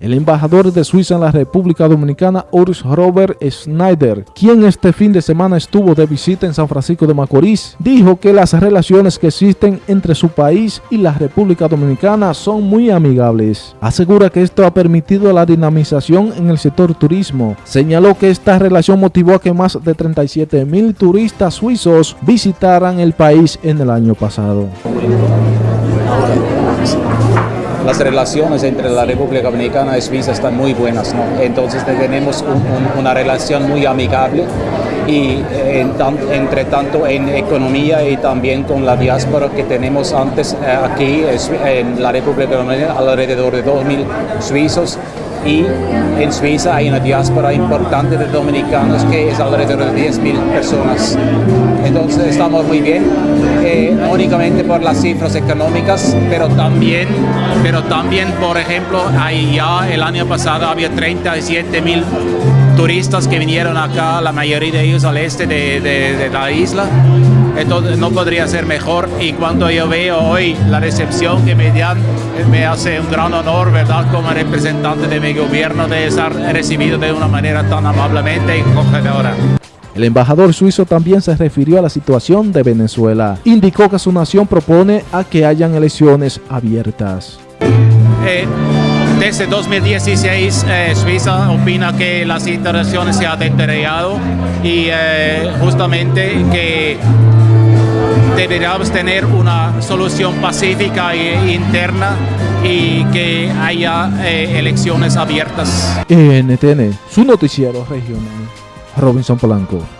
El embajador de Suiza en la República Dominicana, Urs Robert Schneider, quien este fin de semana estuvo de visita en San Francisco de Macorís, dijo que las relaciones que existen entre su país y la República Dominicana son muy amigables. Asegura que esto ha permitido la dinamización en el sector turismo. Señaló que esta relación motivó a que más de 37 mil turistas suizos visitaran el país en el año pasado las relaciones entre la República Dominicana y Suiza están muy buenas, ¿no? entonces tenemos una relación muy amigable y entre tanto en economía y también con la diáspora que tenemos antes eh, aquí en la República Dominicana, alrededor de 2.000 suizos y en Suiza hay una diáspora importante de dominicanos que es alrededor de 10.000 personas. Entonces estamos muy bien, eh, únicamente por las cifras económicas, pero también, pero también por ejemplo, ahí ya el año pasado había 37.000 turistas que vinieron acá, la mayoría de ellos al este de, de la isla entonces no podría ser mejor y cuando yo veo hoy la recepción que me dan, me hace un gran honor, ¿verdad? Como representante de mi gobierno de estar recibido de una manera tan amablemente y acogedora. El embajador suizo también se refirió a la situación de Venezuela. Indicó que su nación propone a que hayan elecciones abiertas. Eh, desde 2016 eh, Suiza opina que las interacciones se han deteriorado y eh, justamente que deberíamos tener una solución pacífica e interna y que haya elecciones abiertas. NTN, su noticiero regional, Robinson Polanco.